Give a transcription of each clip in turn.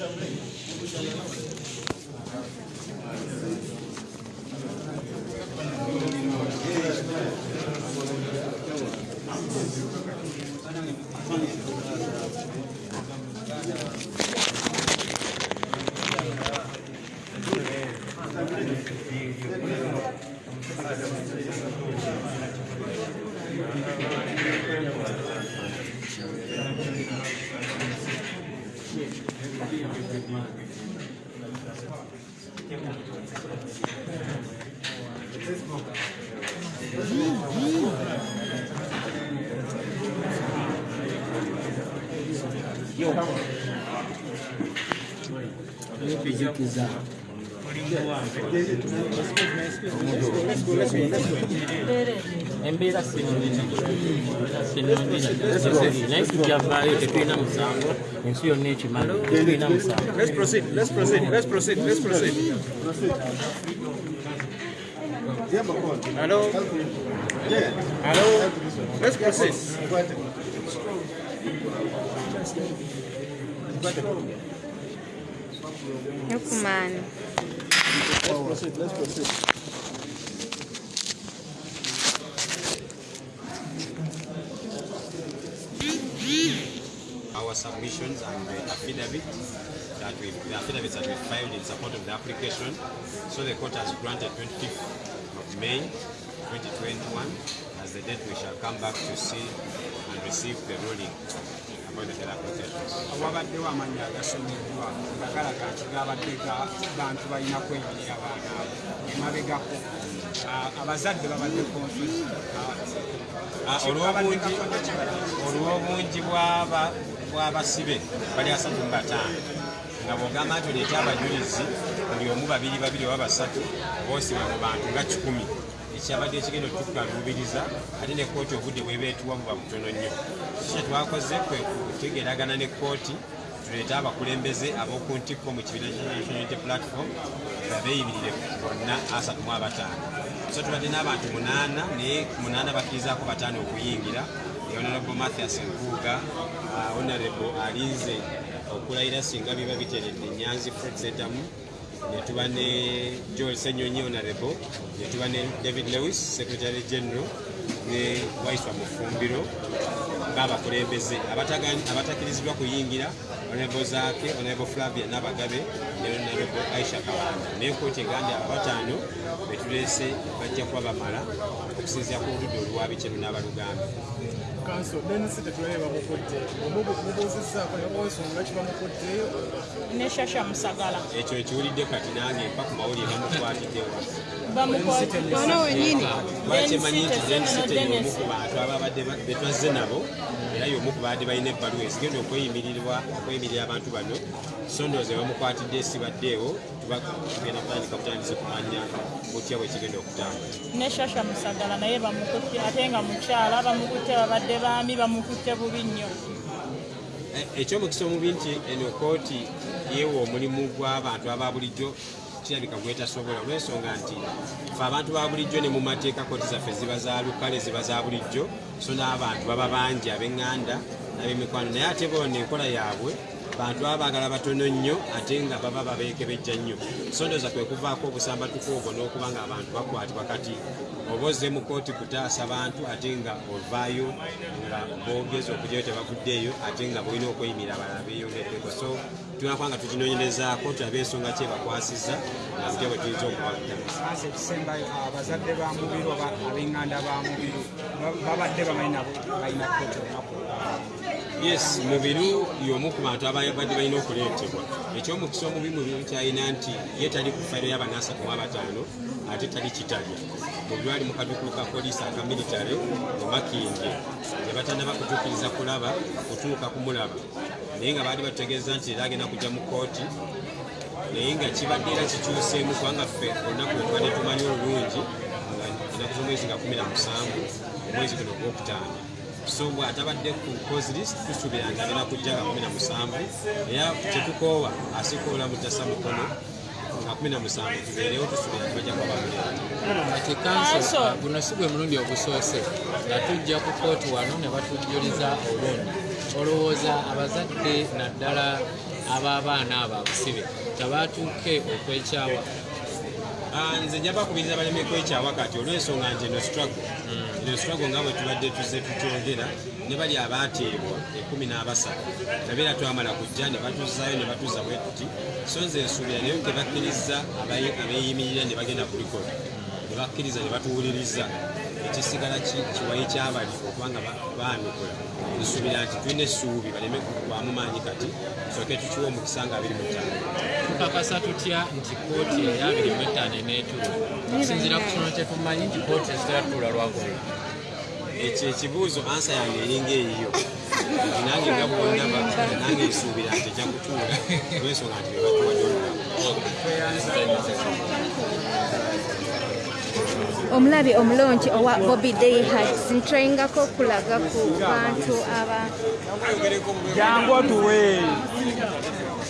Thank you. Yau. Deixa eu pisar. En base a Let's não value to Vietnam sample and não your nature, man. Vietnam sample. Let's proceed. Let's proceed. Let's proceed. Let's proceed. Hello. Hello. Let's proceed. Yokumani. Let's proceed. Let's proceed. our submissions and the affidavit that we, the affidavits that we filed in support of the application. So the court has granted 25th of May 2021 as the date we shall come back to see and receive the ruling about the other applications. wabaddewo amannya agasomeddwa nga galaga nti gabadde ga bantu balina kwenyirira abaana abo. Emabegako abazadde babadde Ah, olw'obungi olw'obungi bw'aba- bw'abasibe bali asatu mu bataano. Nga bw'ogamba nti oleete abajulizi buli omu babiri babiri oba basatu boosibwa mu bantu nga kikumi ekyabadde ekigenda otukaluubiriza ate ne kooti obudde bwebeetuwa buba butono nnyo. Kiki twakoze kwe kutegeragana ne kooti tuleete abakulembeze ab'oku ntikko mu kibiina kya National Unity platform nga beeyibirire bonna asatu mu abataano. So tubadde n'abantu munaana naye munaana bakkirizaako bataano okuyingira. Honorable mathias nkuuga uh, honorable alinze okulayira singa biba biteredde nyanzi fred setamu netuba ne joel senyonyi honorable. Netuba ne david lewis secretary general. Ne waiswa mufumbiro. Ngaabakulembeze Abataga- abatakkirizibwa kuyingira. Honorable zaake honorable flavia nabagabe ne honorable aisha kabanda naye kooti egandi abo bataano betuleese bajja kuba bamala okusinzira ku oludda olwabikenu n'abalugambe kanso denisi tetulabe bamukudde mubuuzizaako nebwensonga kibamukuddeyo neshasha musagala. Ekyo ekiwulidde kati nange mpa ku mawulire bamukwatiddewa Ono wenyini. lwaki emanyi nti y'omu ku bantu ababadde ba- be twazze nabo era y'omu ku baadde balina ebbaluwa ezigenda okweyimirirwa okweyimirira abantu bano so ndowooza bamukwatidde esibaddeewo tugenda kutandika butandise kumanya butya bwe kigenda okutambula. Neshasha musagala naye bamukutte ate nga mukyala bamukutte babadde baami bamukutte bubi nnyo. E- ekyomukisa omubi nti eno kooti yeewa omulimu gw'abantu aba bulijjo kirabika gwetasobola. Olw'ensonga nti fe abantu ba bulijjo ne mu mateeka kooti zaffe ziba za lukale ziba za bulijjo so n'abantu baba bangi ab'eŋŋanda n'ab'emikwano naye ate boona enkola yaabwe bantu baba baagala batono nnyo ate nga baba babeekebejja nnyo. So ndowooza kwe kuvaako obusambatuko obwo n'okuba nga abantu bakwatibwa kati oba ozze mu kooti kutaasa bantu ate nga ovaayo nga boogeza okugyayo tebavuddeeyo ate nga bolina okweyimira abalala beeyongeddeko so tunakuba nga tukinoonyerezaako tulabe ensonga ki ebakwasizza nga butya bwe tuyinza Ase ekisembayo abazadde ba mubiru oba ab'eŋŋanda ba mubiru. Ba- babadde bamanyi nabo balina kooti olunaku yes mubiru y'omu ku bantu abadde balina okuleetebwa. Ekyomukisa omubi mubiru kyalina nti ye tali ku fayiro y'abanaasatu mu abataano ate tali kitalya mubiru ali mu kadukulu ka poliisi aka militare mu makinge ne batannaba kutuukiriza kulaba kutuuka kumulaba naye nga baali batutegeeza nti era agenda kujja mu kooti naye nga kibadde era kikyuseemu kubanga ffe olunaku lwe tubadde tumanyi olulungi nga enaku z'omwezi nga 17 omwezi guno gwokutaano so bw'atabadde ku cause list tusuubira nti agenda kujja nga 17 era kyetukoowa asikoola mutasa mukono nga kumi na musanvu. Tubeerewo tusuubira nti bajja kuba bamuleeta kati kanso Kanso. uh, guno si gwe mulundi ogusoose nga tujja ku kooti wano ne batujjuliza olundi. Olowooza abazadde naddala ab'abaana abo abusibe tebaatuuke okwekyawa. Ah, nze nja bakubiriza baleme kwekyawa kati olw'ensonga nti eno struggle. Eno struggle nga bwe tubadde tuzze tukyogera ne bali abaateebwa ekumi n'abasatu tabeera twamala kujja ne batuzaayo ne batuza bwe tuti so nze nsuubira naye tebakkiriza abeeyimirira ne bagenda ku likodi ne bakkiriza ne batuwuliriza ekisigala ki- kiwayi kyabali okubanga ba- baanukula nsuubira nti tulina essuubi baleme kugwamu maanyi kati tusooke tukiwa omukisa nga abiri mu ttaano tukakasa tutya nti kooti eya 25 eneetuula okusinziira ku kino kye tumanyi nti kooti ezitera tuula lwagula ekyo ekibuuzo ansa yange eringa eyiyo nange nga bwondaba nange nsuubira nti ejja kutuula olwensonga nti bebatuwadde omulabi omulungi owa bobi dayhat ntwayingako okulaga ku bantu aba jangu otuwe.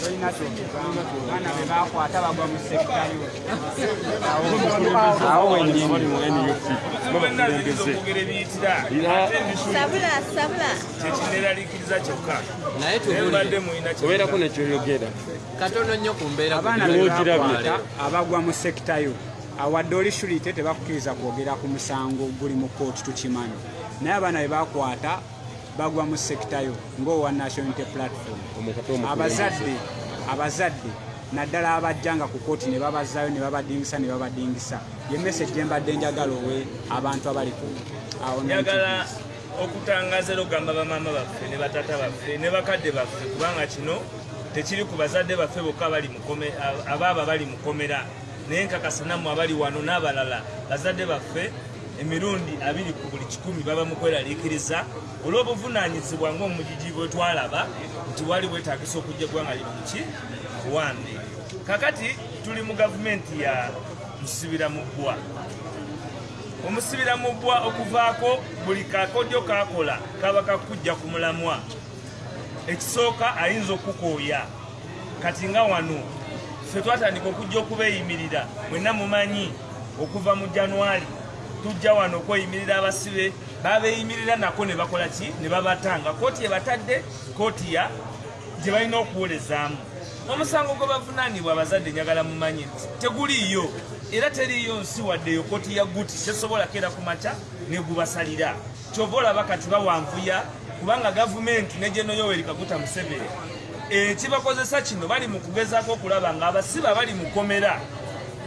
Tolina kyogezaamu abaana be bakwata bagwa mu sekitayo awo wenyini okugera ebiyitira ate ndisula sabula sabula. Kyekineraliikiriza kyokka. Naye obeerako nekyoyogera katono nnyo ku mbeera abagwa mu sekitayo awadde oli shulite tebakukkiriza kwogera ku musango guli mu kooti tukimanyi naye abaana be bakwata bagwa mu sekitayo ng'owa national unity platform. Abazadde abazadde naddala abajjanga ku kooti ne babazaayo ne babadingisa ne babadingisa. Ye message gye mbadde njagala owe abantu abali ku awo njagala okutangaza era okugamba bamaama baffe ne batata baffe ne bakadde baffe kubanga kino tekiri ku bazadde baffe bokka abali mu kome- aba- abaaba bali mu komera naye nkakasa nammwe abali wano n'abalala bazadde baffe emirundi abiri ku buli kikumi baba mu kweraliikiriza olw'obuvunaanyizibwa ng'omugigi bwe twalaba nti wali bwetagisa okujja eggwanga lino muki buwambe kakati tuli mu gavumenti ya musibira mu bbwa. Omusibira mu bbwa okuvaako buli kakodyo kakola kaba kakujja ku mulamwa. Ekisooka ayinza okukooya. Kati nga wano ffe twatandika okujja okubeeyimirira mwenna mumanyi okuva mu januwali tujja wano okweyimirira abasibe. Babeeyimirira nako ne bakola ki? Ne babatanga. Kooti ebatadde kooti ya gye balina okuwolezaamu. Omusango gwe bavunaanibwa abazadde njagala mumanyi nti teguliiyo era teriiyo nsi waddeyo kooti ya guti tesobola keera ku makya negubasalira kyova olaba kati bawanvuya kubanga gavumenti ne geno yoweri kaguta museveni ekibakozesa kino bali mu kugezaako okulaba nga abasibe bali mu komera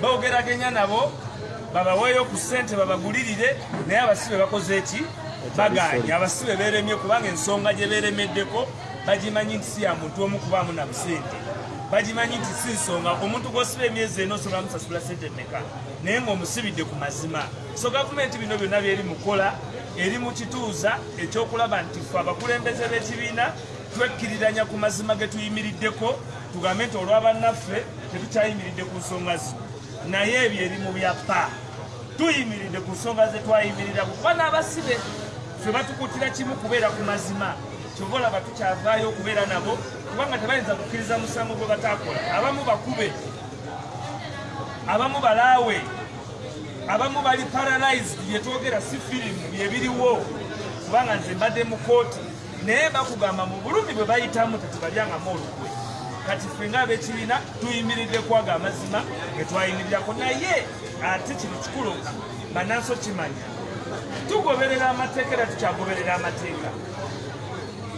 bogeraganya nabo babaweeyo ku ssente babagulirire naye abasibe bakoze eki baganya abasibe beremye kubanga ensonga gye beremeddeko bagimanyi nti si ya muntu omu kubaamu na busente bagimanyi nti si nsonga omuntu gwosiba emyezi ena osobola musasula sente meka naye ng'omusibidde ku mazima. So gavumenti bino byonna byeri mukola eri mu kituuza ekyokulaba nti ffe abakulembeze b'ekibiina twekkiriranya ku mazima ge tuyimiriddeko tugambe nti olw'abannaffe tetukyayimiridde ku nsonga zino. Naye ebyo eri mu byapa tuyimiridde ku nsonga ze twayimirira kuba n'abasibe ffe batukutira kimu kubeera ku mazima. Kyova olaba tukyavaayo okubeera nabo kubanga tebayinza kukkiriza musango gwe bataakola. Abamu bakube abamu balaawe abamu bali paralyzed. Byetwogera si firimu byebiriwo kubanga nze mbadde mu kooti naye bakugamba mu bulumi bwe bayitamu tetubalyangamu olukwe. Kati ffe ngaabekibiina tuyimiridde kwaga amazima ge twayimirirako. Naye ate kino kikulu bananso kimanya tugoberera amateeka era tukyagoberera amateeka.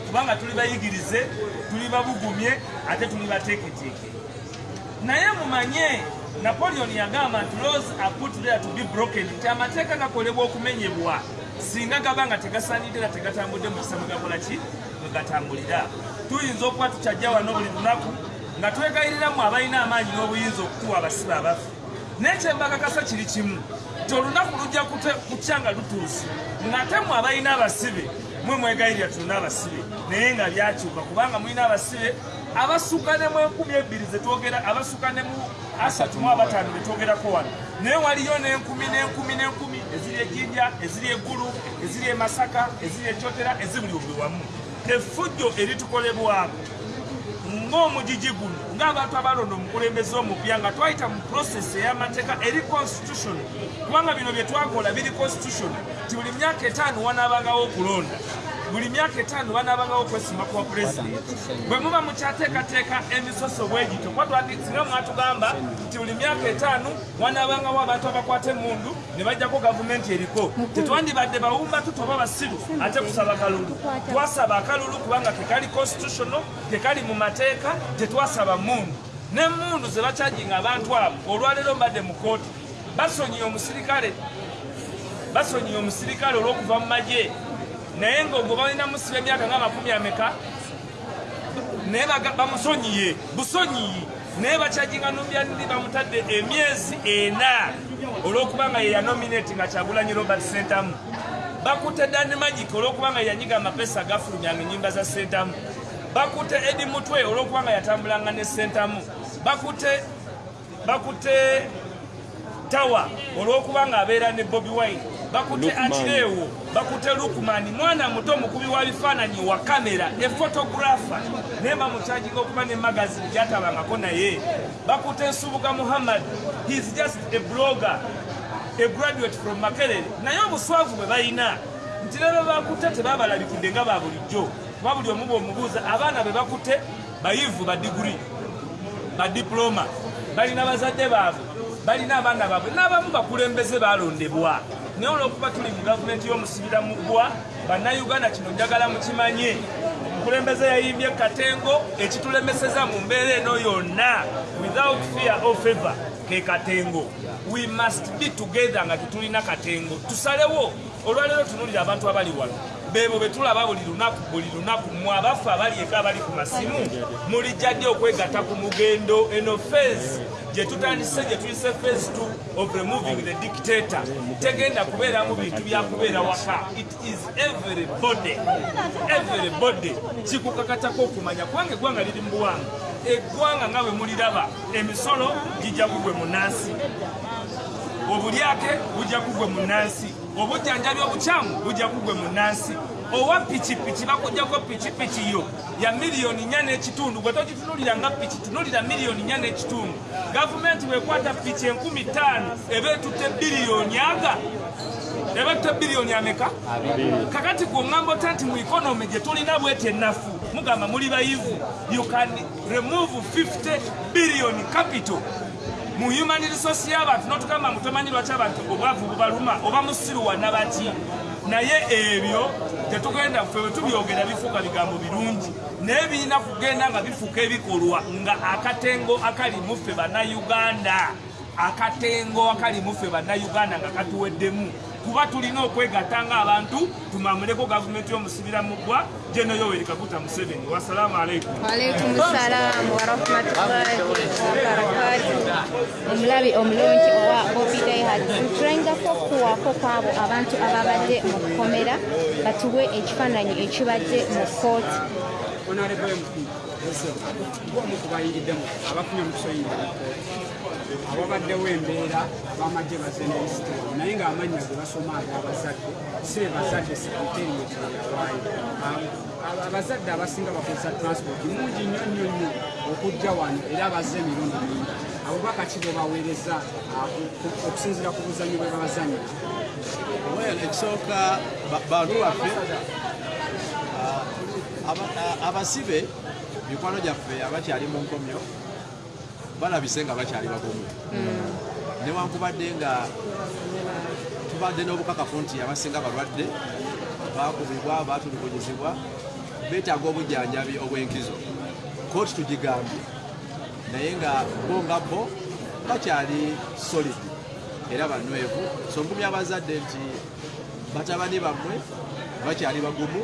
Kubanga tuli bayigirize tuli babugumye ate tuli bateeketeeke. Naye mumanye napoleon yagamba nti laws are put there to be broken. Nti amateeka gakolebwa okumenyebwa singa gaba nga tegasanidde era tegatambudde mu kisa mwegakola ki? Mwegatambulira tuyinza okuba tukyajja wano buli lunaku nga twegayiriramu abalina amaanyi n'obuyinza okutuwa abasibe abaffe naye kyembakakasa kiri kimu nti olunaku lujja kutya nga lutuuse. Ng'ate mwe abalina abasibe mwe mwegayirira tulina abasibe. Naye nga byakyuka kubanga mulina abasibe abasukka ne mu enkumi ebbiri zetwogera abasukka ne mu asatu mu abataano betwogerako wano. Naye waliyo n'enkumi n'enkumi n'enkumi eziri ejjinja eziri eggulu eziri emasaka eziri ekyotera ezibuli buli wamu. Effujjo eritukolebwako. Ng'omugigi guno ng'abantu abalonda omukulembeze omupya nga twayita mu prosesi ey'amateeka eri constitution kubanga bino bye twakola biri constitution ti buli myaka etaano wanaabangawo okulonda buli myaka etaano banaabangawo okwesimba kwa pulezidenti bwe muba mukyateekateeka emisoso bwegito kuba twasinga mwatugamba nti buli myaka etaano wanaabangawo abantu abakwata emundu ne bajjako gavumenti eriko. Tetwandibadde bawumba tutoba basiru ate kusaba kalulu. Twasaba akalulu kubanga kekali constitutional kekali mu mateeka tetwasaba mundu. Nemundu ze bakyajinga abantu abo olwaleero mbadde mu kooti basonyiye omusirikale basonyiye omusirikale olw'okuva mu magye naye ngaogwo balina musiba emyaka nga makumi ameka? Naye bamusonyiye busonyiyi naye bakyajinga nombyandi bamutadde emyezi ena olw'okubanga ye yanominati nga kyagulanyi robert sentamu. Bakutte dani magic olw'okubanga ye yanyiga amapesa agafulumyanga enyimba za sentamu. Bakutte edi mutwe olw'okubanga yatambulanga ne sentamu. Bakutte bakutte tawa olw'okubanga abeera ne bobi wine bakutte atireewo bakutte lukumani mwana muto omukubi wa bifaananyi wa kamera efotografa naye bamukyajinga okuba ne magazini gyatabangako naye. Bakutte nsubuga muhammad. Heis just a blogger a graduate from makerere. Naye obuswavu bwe balina nti lero bakutte tebabalabikidde nga ba bulijjo. Kuba buli omu bweomubuuza abaana be bakutte bayivu ba diguri badiploma balina bazadde baabwe balina abaana baabwe n'abamu bakulembeze balondebwa naye olwokuba tuli mu gavumenti y'omusibira muggwa bannayuganda kino njagala mukimanye. Omukulembeze yayimbye katengo ekitulemeseza mu mbeera eno yonna. Without fear of favor ke katengo. We must be together nga tetulina katengo. Tusalewo. Olwaleero tunulira abantu abali wano. Bebo betulaba buli lunaku buli lunaku. Mwe abafu abali eka abali ku masimu mulijja ddi okwegatta ku mugendo. Eno fezi gye tutandise gye tuyise phase 2 of removing the dictator. Tegenda kubeeramu bintu byakubeera waka. It is everybody. Everybody. Kikukakatako okumanya. Kubanga eggwanga liri mu buwanga eggwanga nga bwe muliraba emisolo gijja kugwe mu nansi obulyake bujja kugwe mu nansi obujjanjabi obukyamu bujja kugwe mu nansi owa pikipiki bakugjako pikipiki yo ya miliyoni nya n'ekitundu. Gwe togitunulira nga piki tunulira miliyoni nya n'ekitundu gavumenti bwekwata piki enkumi ttaano eba etutte biliyoni aga? Eba etutte biliyoni ameka kakati ku ŋŋambo ta nti mu ikonomi gye tulina bweti ennafu mugamba muli bayivu. You can remove 50 billion capital. Mu human resource y'abantu notugamba mutomanyi lwaki abantu obwavu bubaluma oba musiruwa nabaki naye ebyo tetugenda ffe bwe tubyogera bifuuka bigambo birungi. Naye birina kugenda nga bifuuka ebikolwa nga akatengo akali muffe bannayuganda akatengo akali muffe bannayuganda nga katuweddemu kuba tulina okwegatta ng'abantu tumamuleko gavumenti y'omusibira muggwa jeno yoweri kaguta museveni. Wasalaamu aleikum Walaikum salaam warahmatullahi wabarakatu. Omulabi omulungi owa Bobby Dayhard. Ntulayingako okuwaako kwabo abantu ababadde mu kkomera batuwe ekifaananyi ekibadde mu kooti. honorable mp ng'omu ku bayiriddemu abafunye mu mukooti ababaddewo embeera abamagye bazze nelisitolo naye ng'amannya ge basoma ate abazadde si be bazadde sekretariyeti yawaayo. Abazadde abasinga bakozesa transport mungi nnyo nnyo nnyo okujja wano era bazze emirundi mingi. Abubaka ki bwe baweereza ah, ku- buzannyo bwe babazanyira well ekisooka ba- bantu baffe ah, ah, abasibe mikwano gyaffe abakyali mu nkomyo balabise nga bakyali bagumu newankubadde nga tubadde n'obukakafu nti abasinga balwadde bakubibwa batulugunyizibwa beetaaga obujjanjabi obw'enkizo. Kooti tugigambye. Naye nga bo nga bo bakyali solid era banywevu so ngumya abazadde nti batabani bammwe bakyali bagumu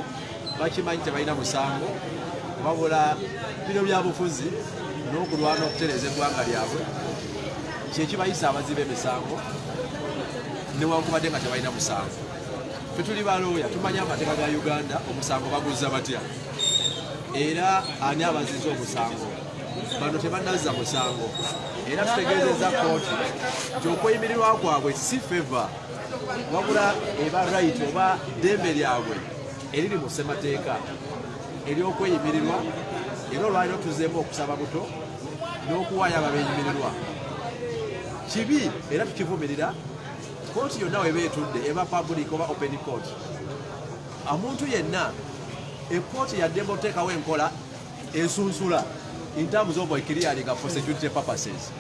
bakimanyi tebalina musango wabula bino byabufuzi n'okulwana okutereeza eggwanga lyabwe. Kyekibayisa abaziba emisango newankubadde nga tebalina musango. Fe tuli balooya tumanyi amateeka ga uganda omusango baguzza batya? Era ani abaziza omusango? Bano tebanazza musango. Era tutegeezeza kooti nti okweyimirirwa kwabwe si feva wabula eba right oba ddembe lyabwe eriri mu ssemateeka. Ery'okweyimirirwa era olwaliro tuzeemu okusaba buto n'okuwaayo ababeyimirirwa kibi era tukivumirira kooti yonna weba etudde eba public oba open court. Omuntu yenna ekooti yaddemu oteekawo enkola ensunsula in terms of clearing for security purposes.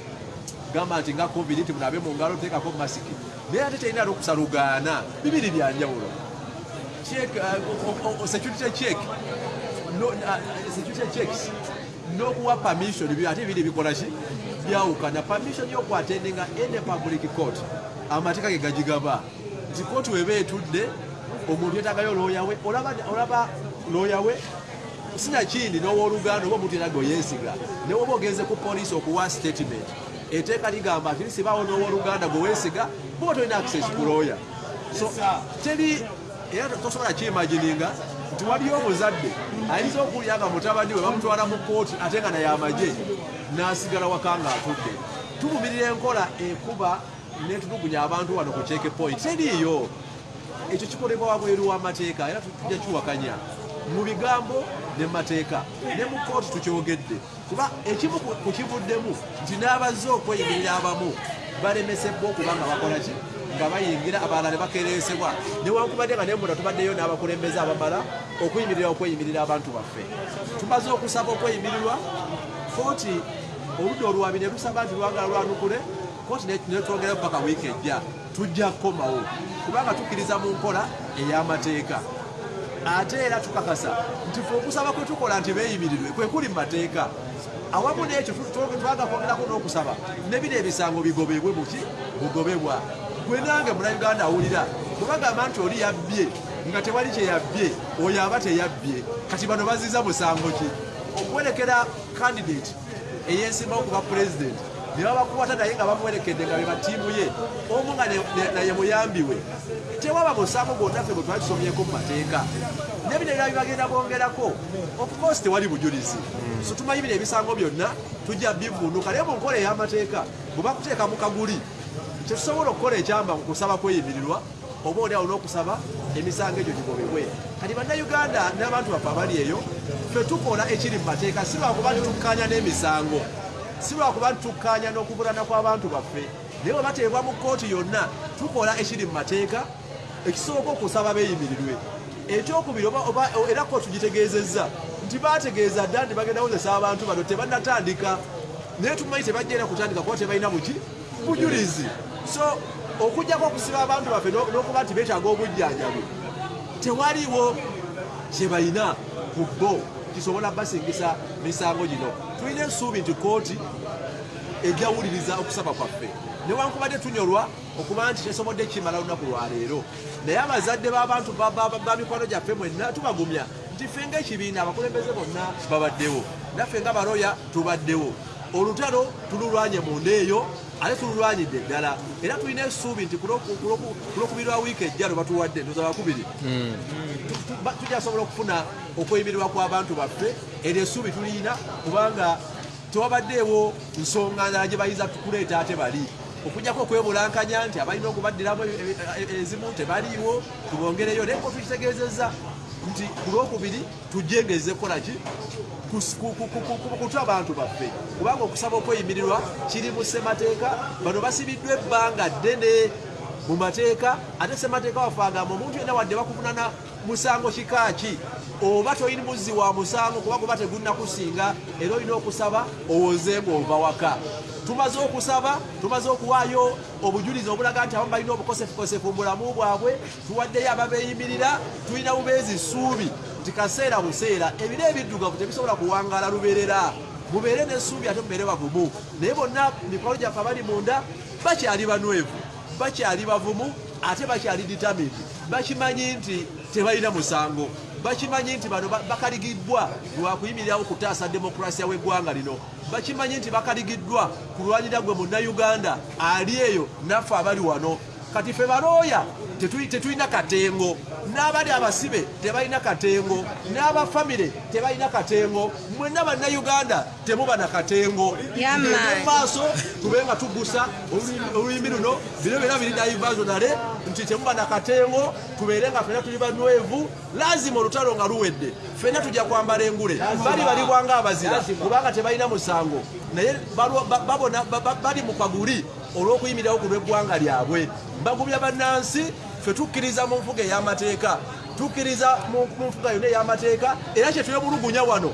Gamba nti nga covid ti munabe mu ngalo teekako masiki naye ate terina lukusalugaana. Bibiri byanjawulo uh, security check no, uh, security checks n'okuwa permission. Byo ate biri bikola ki byawukana permission y'okwatendinga ene public court. Amateeka ge gagigaba nti kooti weba etudde omuntu yetagayo looya we. Olaba olaba looya we sinakindi n'owooluganda oba omuntu yetaga oyeesiga ne woba ogenze ku poliisi okuwa statement. Eteeka ligamba nti lisibaawo n'owooluganda gwe weesiga boba tolina access ku looya so teri era tosobola kiimagininga nti waliyo omuzadde ayinza okuwulira nga mutabani we bamutwala mu kooti ate nga naye amagye n'asigala waka nga atudde tuvumirira enkola ekuba netulugunya abantu wano ku check point. Teriiyo ekyo kikolebwa wabweru w'amateeka era tujja kiwakanya. Mu bigambo ne mateeka ne mu kooti tukyogedde. Kuba ekimu ku kivuddemu nti n'abazze okweyimirira abamu balemesebwa okuba nga bakola ki? Nga bayingira abalala ne bakereesebwa newankubadde nga nemunda tubaddeyo n'abakulembeze abamala okuyimirira okweyimirira abantu baffe. Tumaze okusaba okweyimirirwa kooti oludda olwabi ne lusaba nti lwagala lwanukule kooti ne- netwongera paka wiiki ejja. Tujja kukomawo kubanga tukkiriza mu nkola ey'amateeka. Ate era tukakasa nti fe okusaba kwe tukola nti beeyimirirwe kwe kuli mu mateeka awamu n'ekyo tu- tu- twaga kwongerako n'okusaba ne bino ebisango bigobebwe muki bugobebwa. Gwe nange munauganda awulira kubagamba nti oli yabbye nga tewali kye yabbye oyo aba teyabbye kati bano baziza musango ki? Okuwerekera candidate eyensimbawo kuba president ne babakwata naye nga bamuwerekedde nga be batiimu ye. Omu nga naye muyambiwe. Tewaba musango gwonna ffe bwe twali tusomyeko mu mateeka nebinera bibagenda bongerako ofcourse tewali bujulizi. So tumanyi bino ebisango byonna tujja bivunuka naye mu nkola ey'amateeka bwe bakuteeka mu kaguli tetusobola okukola ekyamba mu kusaba kweyimirirwa oba oli awo n'okusaba emisango egyo gigobebwe. Kati bannayuganda n'abantu baffe abali eyo ffe tukola ekiri mu mateeka si lwakuba ntitukkaanya n'emisango si lwakuba ntitukkaanya n'okubulana kw'abantu baffe naye bwe bateebwa mu kooti yonna tukola ekiri mu mateeka ekisooka okusaba beeyimirirwe. Ekyokubiri era kooti gitegeezezza nti bategeeza dda nti bagenda kozesa abantu bano tebannatandika naye tumanyi tebajja era kutandika kuba tebalina buki bujulizi. So okujjako okusiba abantu baffe n'o- n'okuba nti beetaaga obujjanjabi tewaliwo kyebalina ku bo kisobola basingisa misango gino tulina essuubi nti kooti ejjawuliriza okusaba kwaffe. Newankubadde tunyolwa okuba nti tesobodde kimala lunaku lwaleero naye abazadde b'abantu ba- mikwano gyaffe mwenna tubagumya nti ffe ng'ekibiina abakulembeze bonna babaddewo naffe nga baloya tubaddewo olutalo tululwanye munda eyo ate tululwanyidde ddala era tulina essuubi nti ku lwoku- ku lwoku- ku lwokubiri lwa wiiki ejja lwe batuwadde ndoza bakubiri ba- tujasobola okufuna okweyimirirwa kw'abantu baffe. Eryo essuubi tuliina kubanga tewabaddeewo nsonga ndala gye bayinza kuleeta ate bali. Okujjako okwebulankanya nti abalina okubaddiramu e- e- e- ezimu tebaliiwo tubongereyo naye ko tukitegeezezza nti ku lwokubiri tujengeze kukolaki kutwa abantu baffe. Kubanga okusaba okweyimirirwa kiri mu ssemateeka bano basibiddwa ebbanga ddene mu mateeka ate ssemateeka waffe agamba omuntu yenna wadde bakuvunana musango kikaaki oba toyini muzzi wa musango kuba guba tegunnakusinga era olina okusaba owoze ng'ova waka. Tumaze okusaba tumaze okuwaayo obujulizi obulaga nti abamu balina obukosefukosefu mu bulamu bwabwe tuwaddeyo ababeeyimirira tulina bubeezi ssuubi nti kaseera buseera ebiro ebiddugavu tebisobola kuwangaala luberera mubeere n'essuubi ate mubeere bavumu naye bonna mikwano gyaffe abali munda bakyali banwevu bakyali bavumu ate bakyali determined. Bakimanyi nti tebalina musango bakimanyi nti bano ba- bakaligiddwa lwakuyimirirawo kutaasa demokrasiya w'eggwanga lino. Bakimanyi nti bakaligiddwa kulwanyira gwe munnayuganda ali eyo naffe abali wano. Kati fe balooya tetuli- tetulina katengo n'abali abasibe tebalina katengo n'abafamire tebalina katengo mwenna bannayuganda temuba na katengo. Yeah, man. Tugende mu maaso tube nga tugusa olulimi- luno bino byona biri naivazo nale nti temuba na katengo tubeere nga fena tuli banwevu lazima olutalo nga luwedde fena tujja kwambala engule. Bali balibwanga abazira kubanga tebalina musango. Naye bali mu kaguli olw'okuyimirirawo ku lw'eggwanga lyabwe. Mbagumya bannansi fe tukkiriza mu nfuga ey'amateeka tukkiriza mu nfuga yonna ey'amateeka era kyetwemulugunya wano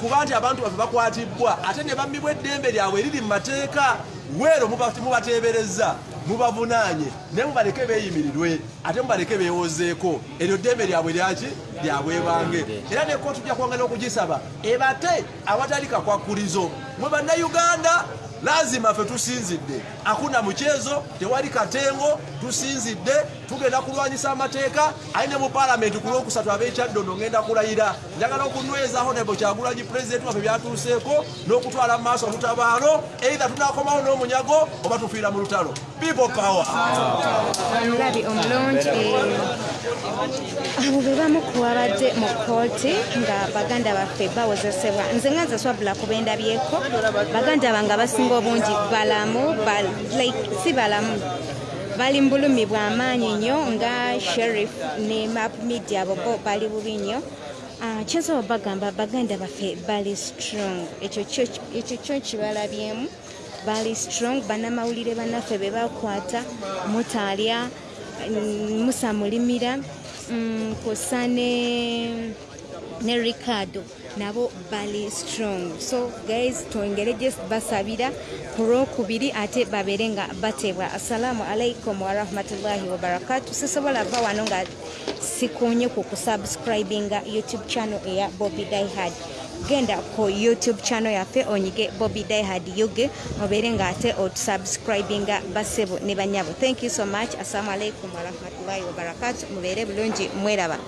kuba nti abantu baffe bakwatibbwa ate ne bammibwa eddembe lyabwe eriri mu mateeka weero muba- mubateebereza mubavunaanye naye mubaleke beeyimirirwe ate mubaleke beewozeeko eryo ddembe lyabwe lyaki lyabwebange era ne kooti tujja kwongera okugisaba ebate awatali kakwakulizo mwe bannayuganda lazima ffe tusinzidde. Akuna mukyezo tewali katengo tusinzidde tugenda kulwanyisa amateeka. Ayi ne mu paalamenti ku lwokusatu ab'ekyaddondo ngenda kulayira. Njagala okunywezaaho nebo kyagulanyi pulezidenti waffe byatuuseeko n'okutwala mu maaso olutabaalo eitha tunakomawo n'omunyago oba tufiira mu lutalo. People power. Omulabi omulungi. Abo be bamu ku babadde mu kooti nga baganda baffe bawozesebwa nze nga nze swabula kuba endabyeko baganda bange abasinga obungi balamu ba- like si balamu. Bali mu bulumi bw'amaanyi nnyo nga sherif ne map media abo bo bali bubi nnyo Ah, kyensobola bagamba baganda baffe bali strong. Ekyo kyo- kibalabyemu bali strong bannamawulire bannaffe be bakwata mutalya mm, musa mulimira mm, kusa ne ne ricardo nabo bali strong. So guys twongere just basabira ku lwokubiri ate babeere nga batebwa. Assalamu alaikum warahmatullahi wabarakatu sisobola va wano nga sikunye ku kusubscribinga youtube channel eya bobby dihad genda ku youtube channel yaffe onyige bobby dihad yuge obeere nga ate otusubscribinga basebo ne banyabo. Thank you so much. Assalamu alaikum warahmatullahi wabarakatu mubeere bulungi mweraba